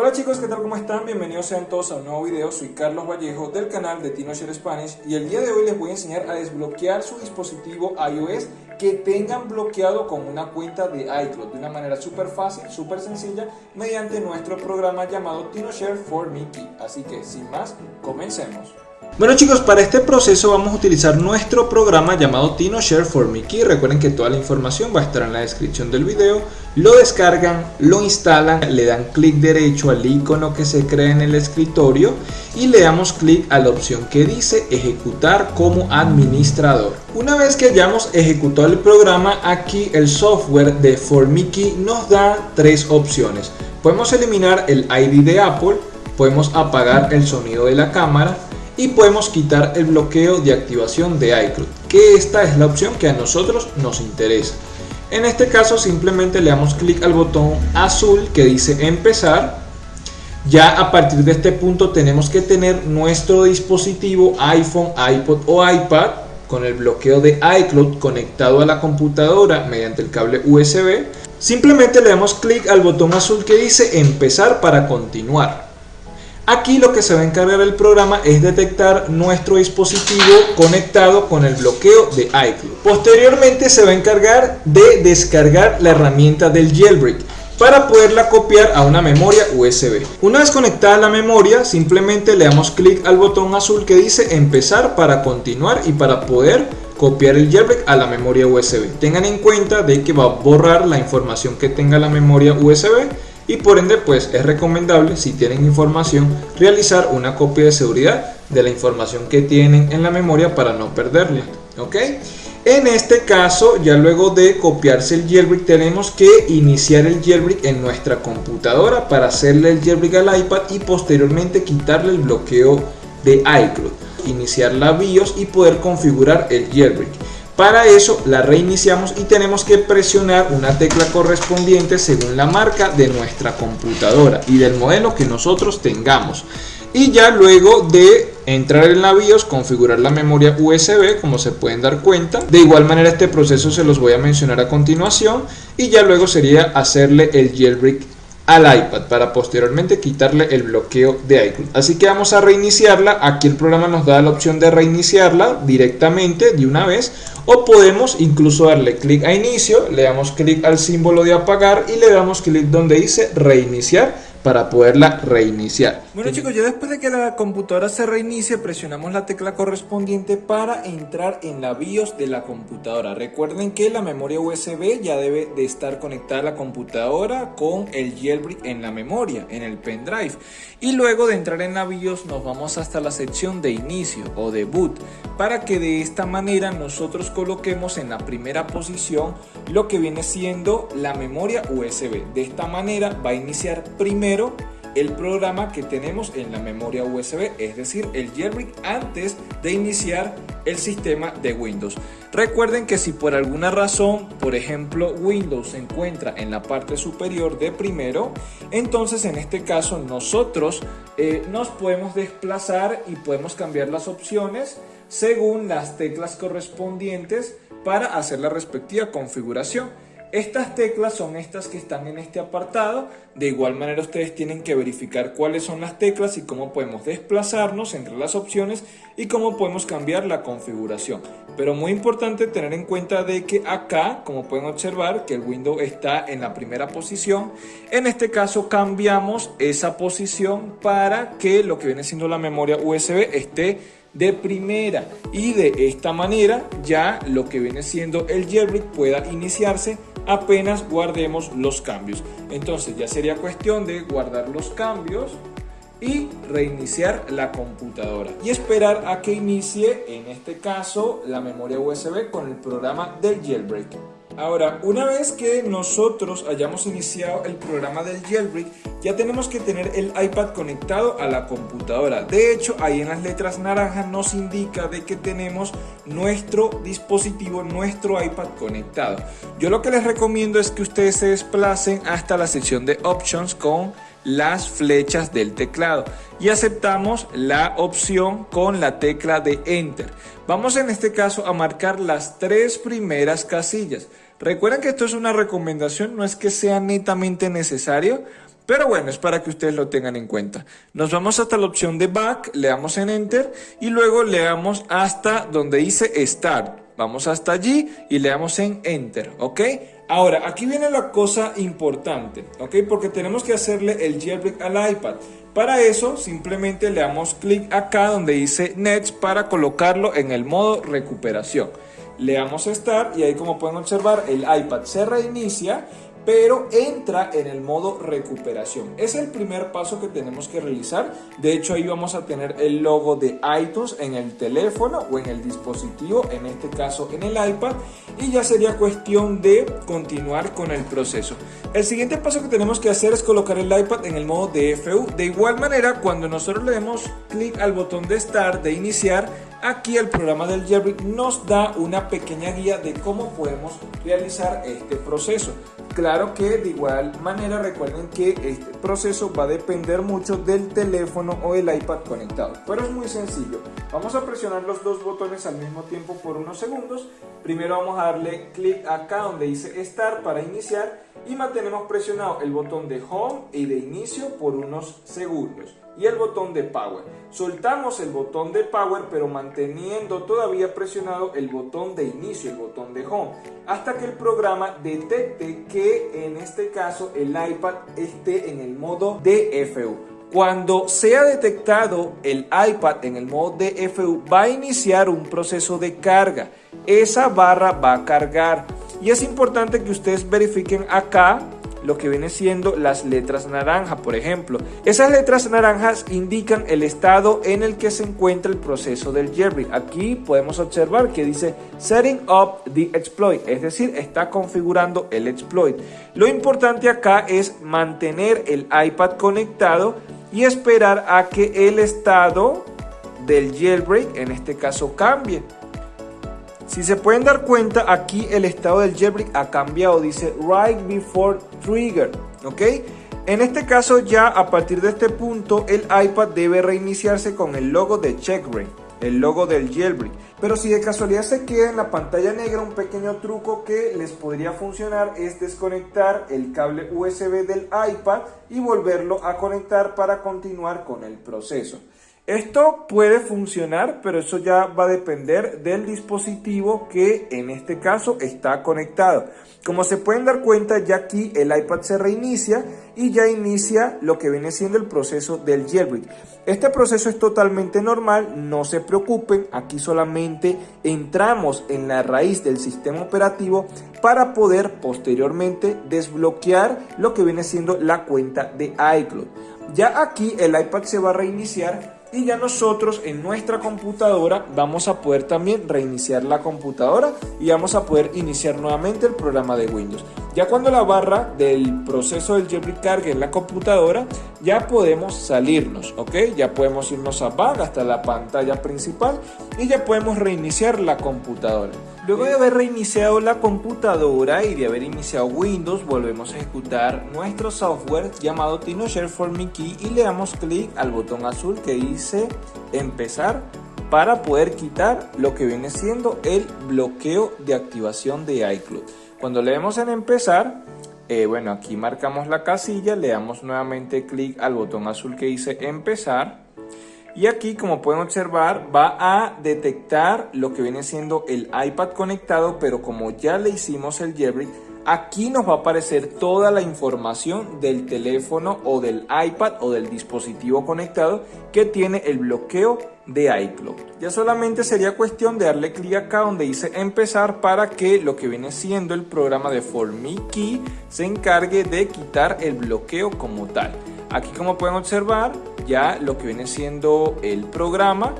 Hola chicos, ¿qué tal? ¿Cómo están? Bienvenidos sean todos a un nuevo video. Soy Carlos Vallejo del canal de TinoShare Spanish y el día de hoy les voy a enseñar a desbloquear su dispositivo iOS que tengan bloqueado con una cuenta de iCloud de una manera súper fácil, súper sencilla mediante nuestro programa llamado TinoShare for Mickey. Así que sin más, comencemos. Bueno chicos, para este proceso vamos a utilizar nuestro programa llamado TinoShare for Mickey. Recuerden que toda la información va a estar en la descripción del video. Lo descargan, lo instalan, le dan clic derecho al icono que se crea en el escritorio y le damos clic a la opción que dice ejecutar como administrador. Una vez que hayamos ejecutado el programa, aquí el software de ForMickey nos da tres opciones. Podemos eliminar el ID de Apple, podemos apagar el sonido de la cámara y podemos quitar el bloqueo de activación de iCloud, que esta es la opción que a nosotros nos interesa. En este caso simplemente le damos clic al botón azul que dice empezar. Ya a partir de este punto tenemos que tener nuestro dispositivo iPhone, iPod o iPad con el bloqueo de iCloud conectado a la computadora mediante el cable USB. Simplemente le damos clic al botón azul que dice empezar para continuar. Aquí lo que se va a encargar el programa es detectar nuestro dispositivo conectado con el bloqueo de iCloud. Posteriormente se va a encargar de descargar la herramienta del jailbreak para poderla copiar a una memoria USB. Una vez conectada la memoria, simplemente le damos clic al botón azul que dice empezar para continuar y para poder copiar el jailbreak a la memoria USB. Tengan en cuenta de que va a borrar la información que tenga la memoria USB y por ende pues es recomendable si tienen información realizar una copia de seguridad de la información que tienen en la memoria para no perderla ok en este caso ya luego de copiarse el jailbreak tenemos que iniciar el jailbreak en nuestra computadora para hacerle el jailbreak al iPad y posteriormente quitarle el bloqueo de iCloud iniciar la BIOS y poder configurar el jailbreak para eso la reiniciamos y tenemos que presionar una tecla correspondiente según la marca de nuestra computadora y del modelo que nosotros tengamos. Y ya luego de entrar en la BIOS, configurar la memoria USB, como se pueden dar cuenta. De igual manera este proceso se los voy a mencionar a continuación y ya luego sería hacerle el jailbreak al iPad para posteriormente quitarle el bloqueo de iCloud. Así que vamos a reiniciarla. Aquí el programa nos da la opción de reiniciarla directamente de una vez o podemos incluso darle clic a inicio, le damos clic al símbolo de apagar y le damos clic donde dice reiniciar para poderla reiniciar. Bueno chicos, ya después de que la computadora se reinicie, presionamos la tecla correspondiente para entrar en la BIOS de la computadora. Recuerden que la memoria USB ya debe de estar conectada a la computadora con el jailbreak en la memoria, en el pendrive. Y luego de entrar en la BIOS nos vamos hasta la sección de inicio o de boot, para que de esta manera nosotros coloquemos en la primera posición lo que viene siendo la memoria USB. De esta manera va a iniciar primero el programa que tenemos en la memoria USB, es decir, el jailbreak antes de iniciar el sistema de Windows. Recuerden que si por alguna razón, por ejemplo, Windows se encuentra en la parte superior de primero, entonces en este caso nosotros eh, nos podemos desplazar y podemos cambiar las opciones según las teclas correspondientes para hacer la respectiva configuración. Estas teclas son estas que están en este apartado. De igual manera ustedes tienen que verificar cuáles son las teclas y cómo podemos desplazarnos entre las opciones y cómo podemos cambiar la configuración. Pero muy importante tener en cuenta de que acá, como pueden observar, que el Windows está en la primera posición. En este caso cambiamos esa posición para que lo que viene siendo la memoria USB esté de primera y de esta manera ya lo que viene siendo el jailbreak pueda iniciarse apenas guardemos los cambios. Entonces ya sería cuestión de guardar los cambios y reiniciar la computadora y esperar a que inicie en este caso la memoria USB con el programa del jailbreak. Ahora, una vez que nosotros hayamos iniciado el programa del jailbreak, ya tenemos que tener el iPad conectado a la computadora. De hecho, ahí en las letras naranjas nos indica de que tenemos nuestro dispositivo, nuestro iPad conectado. Yo lo que les recomiendo es que ustedes se desplacen hasta la sección de Options con las flechas del teclado y aceptamos la opción con la tecla de Enter. Vamos en este caso a marcar las tres primeras casillas. Recuerden que esto es una recomendación, no es que sea netamente necesario, Pero bueno, es para que ustedes lo tengan en cuenta. Nos vamos hasta la opción de Back, le damos en Enter y luego le damos hasta donde dice Start. Vamos hasta allí y le damos en Enter, ¿ok? Ahora, aquí viene la cosa importante, ¿ok? Porque tenemos que hacerle el jailbreak al iPad. Para eso, simplemente le damos clic acá donde dice Nets para colocarlo en el modo recuperación. Le damos Start y ahí como pueden observar el iPad se reinicia pero entra en el modo recuperación. Es el primer paso que tenemos que realizar. De hecho, ahí vamos a tener el logo de iTunes en el teléfono o en el dispositivo, en este caso en el iPad, y ya sería cuestión de continuar con el proceso. El siguiente paso que tenemos que hacer es colocar el iPad en el modo DFU. De igual manera, cuando nosotros le demos clic al botón de Start, de iniciar, Aquí el programa del jailbreak nos da una pequeña guía de cómo podemos realizar este proceso. Claro que de igual manera recuerden que este proceso va a depender mucho del teléfono o el iPad conectado, pero es muy sencillo. Vamos a presionar los dos botones al mismo tiempo por unos segundos. Primero vamos a darle clic acá donde dice Start para iniciar y mantenemos presionado el botón de Home y de inicio por unos segundos y el botón de Power. Soltamos el botón de Power pero manteniendo todavía presionado el botón de inicio, el botón de Home, hasta que el programa detecte que en este caso el iPad esté en el modo DFU. Cuando sea detectado el iPad en el modo DFU va a iniciar un proceso de carga. Esa barra va a cargar y es importante que ustedes verifiquen acá lo que viene siendo las letras naranja, por ejemplo. Esas letras naranjas indican el estado en el que se encuentra el proceso del jailbreak. Aquí podemos observar que dice Setting up the exploit, es decir, está configurando el exploit. Lo importante acá es mantener el iPad conectado y esperar a que el estado del jailbreak, en este caso, cambie. Si se pueden dar cuenta, aquí el estado del jailbreak ha cambiado, dice right before trigger, ¿ok? En este caso ya a partir de este punto el iPad debe reiniciarse con el logo de checkbrain, el logo del jailbreak. Pero si de casualidad se queda en la pantalla negra, un pequeño truco que les podría funcionar es desconectar el cable USB del iPad y volverlo a conectar para continuar con el proceso. Esto puede funcionar, pero eso ya va a depender del dispositivo que en este caso está conectado. Como se pueden dar cuenta, ya aquí el iPad se reinicia y ya inicia lo que viene siendo el proceso del jailbreak. Este proceso es totalmente normal, no se preocupen, aquí solamente entramos en la raíz del sistema operativo para poder posteriormente desbloquear lo que viene siendo la cuenta de iCloud. Ya aquí el iPad se va a reiniciar y ya nosotros en nuestra computadora vamos a poder también reiniciar la computadora y vamos a poder iniciar nuevamente el programa de Windows. Ya cuando la barra del proceso del jailbreak cargue en la computadora, ya podemos salirnos, ¿ok? Ya podemos irnos a back hasta la pantalla principal y ya podemos reiniciar la computadora. Luego de haber reiniciado la computadora y de haber iniciado Windows, volvemos a ejecutar nuestro software llamado TinoShare for Key y le damos clic al botón azul que dice empezar para poder quitar lo que viene siendo el bloqueo de activación de iCloud. Cuando le demos en empezar, eh, bueno, aquí marcamos la casilla, le damos nuevamente clic al botón azul que dice empezar. Y aquí, como pueden observar, va a detectar lo que viene siendo el iPad conectado, pero como ya le hicimos el jailbreak, aquí nos va a aparecer toda la información del teléfono o del iPad o del dispositivo conectado que tiene el bloqueo de iCloud. Ya solamente sería cuestión de darle clic acá donde dice empezar para que lo que viene siendo el programa de Key se encargue de quitar el bloqueo como tal. Aquí como pueden observar ya lo que viene siendo el programa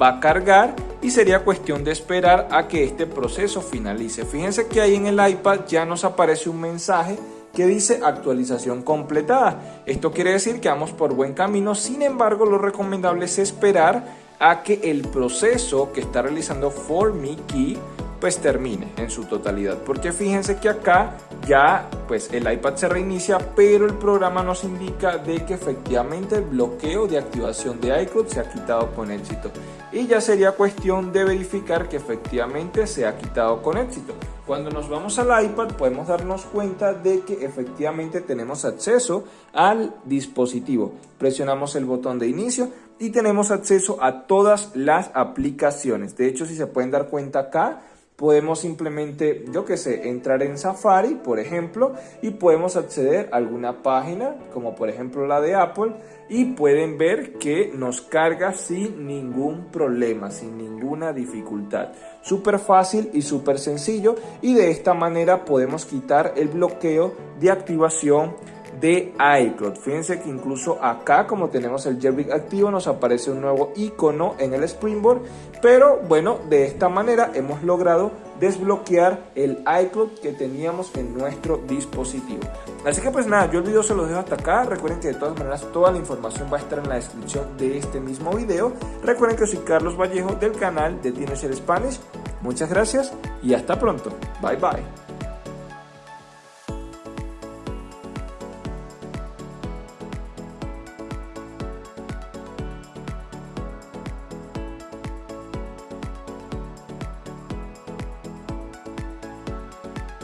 va a cargar y sería cuestión de esperar a que este proceso finalice. Fíjense que ahí en el iPad ya nos aparece un mensaje que dice actualización completada. Esto quiere decir que vamos por buen camino, sin embargo lo recomendable es esperar a que el proceso que está realizando For Key pues termine en su totalidad. Porque fíjense que acá ya pues el iPad se reinicia, pero el programa nos indica de que efectivamente el bloqueo de activación de iCloud se ha quitado con éxito. Y ya sería cuestión de verificar que efectivamente se ha quitado con éxito. Cuando nos vamos al iPad podemos darnos cuenta de que efectivamente tenemos acceso al dispositivo. Presionamos el botón de inicio y tenemos acceso a todas las aplicaciones. De hecho, si se pueden dar cuenta acá, podemos simplemente, yo que sé, entrar en Safari, por ejemplo, y podemos acceder a alguna página, como por ejemplo la de Apple, y pueden ver que nos carga sin ningún problema, sin ninguna dificultad. Súper fácil y súper sencillo, y de esta manera podemos quitar el bloqueo de activación de iCloud. Fíjense que incluso acá como tenemos el jailbreak activo nos aparece un nuevo icono en el Springboard, pero bueno, de esta manera hemos logrado desbloquear el iCloud que teníamos en nuestro dispositivo. Así que pues nada, yo el video se los dejo hasta acá. Recuerden que de todas maneras toda la información va a estar en la descripción de este mismo video. Recuerden que soy Carlos Vallejo del canal de Teenager Spanish. Muchas gracias y hasta pronto. Bye bye.